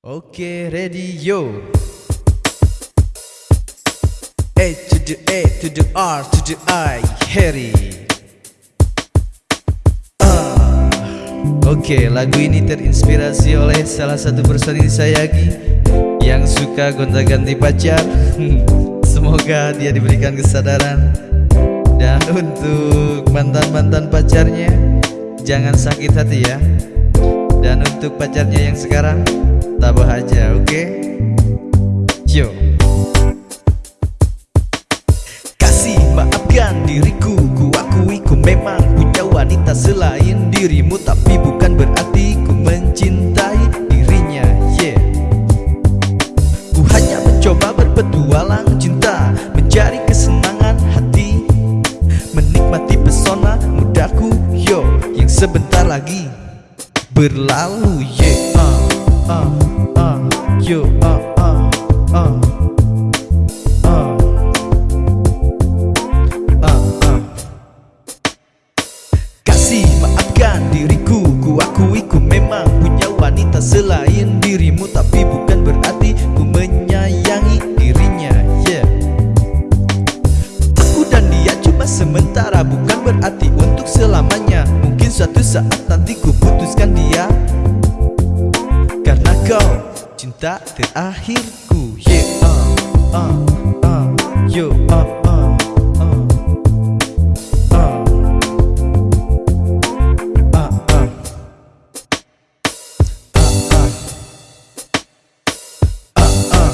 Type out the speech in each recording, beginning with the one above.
Oke, ready yo. A to the A to the R to the I, Harry. Ah. Oke, lagu ini terinspirasi oleh salah satu personil Sayagi yang suka gonta-ganti pacar. Semoga dia diberikan kesadaran. Dan untuk mantan-mantan pacarnya, jangan sakit hati ya. Dan untuk pacarnya yang sekarang, tabah aja, oke? Okay? Yo. Kasih maafkan diriku, ku akui ku memang punya wanita selain dirimu Tapi bukan berarti ku mencintai dirinya, yeah Ku hanya mencoba berpetualang cinta Mencari kesenangan hati Menikmati pesona mudaku, yo Yang sebentar lagi berlalu, yeah Yo. Kasih maafkan diriku Ku akui ku memang punya wanita selain dirimu Tapi bukan berarti ku menyayangi dirinya Yeah Aku dan dia cuma sementara Bukan berarti untuk selamanya Mungkin suatu saat nanti ku cinta terakhirku Yeah uh, uh, uh, Yo uh, uh, uh, uh. Ah, ah. Ah, ah. Ah, ah.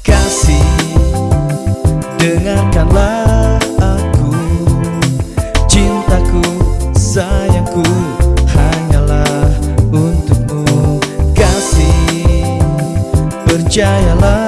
Kasih Dengarkanlah aku Cintaku, sayangku Percayalah aku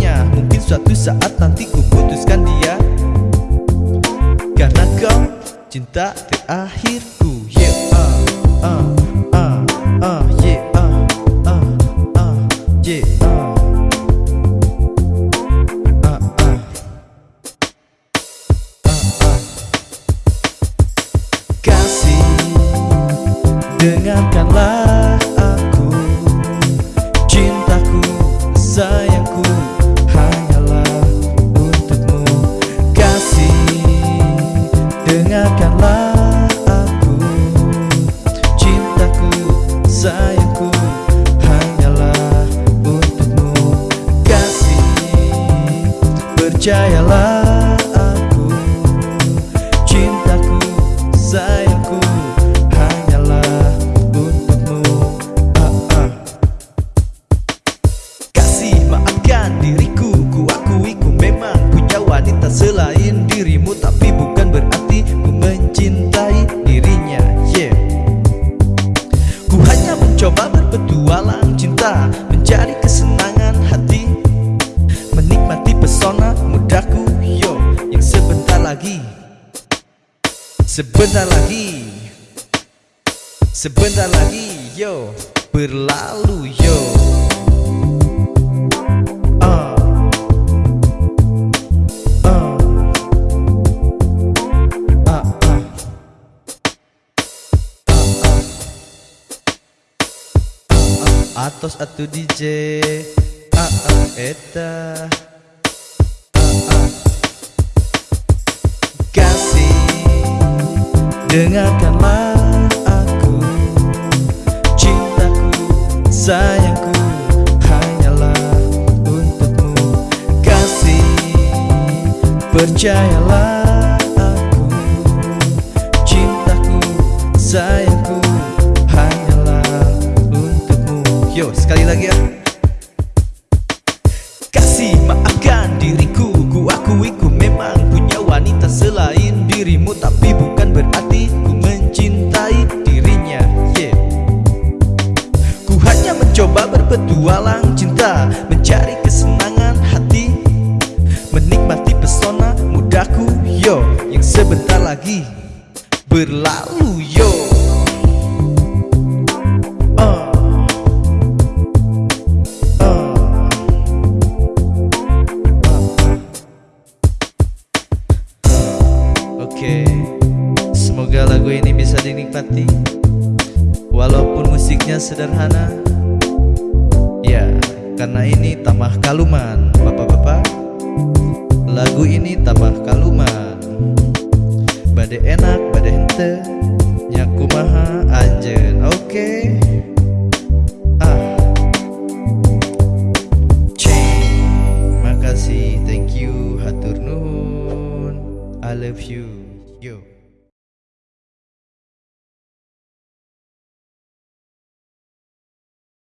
suatu saat nanti ku putuskan dia Karena kau cinta terakhirku Yeah, ah, ah, ah, ah, yeah, ah, ah, ah, yeah, ah. Ah, ah. Ah, ah. Dengarkanlah selain dirimu Tapi bukan berarti ku mencintai dirinya. Yeah. Ku hanya mencoba berpetualang cinta Mencari kesenangan hati Menikmati pesona mudaku. Yo, yang sebentar lagi Sebentar lagi Sebentar lagi Yo, berlalu yo Atos atu DJ ah, Eta. Kasih Dengarkanlah aku. Cintaku Sayangku hanyalah untukmu. Kasih percayalah Yo sekali lagi ya. Kasih maafkan diriku Ku akui ku memang punya wanita selain dirimu Tapi bukan berarti ku mencintai dirinya. Yeah. Ku hanya mencoba berpetualang cinta Mencari kesenangan hati Menikmati pesona mudaku Yo Yang sebentar lagi berlalu yo Oke, semoga lagu ini bisa dinikmati. Walaupun musiknya sederhana. Ya, karena ini tamah kaluman Bapak-bapak. Lagu ini tamah kaluman. Bade enak, bade hente. Nyaku maha anjen. Oke. Ah. Makasih, thank you, hatur I love you Yo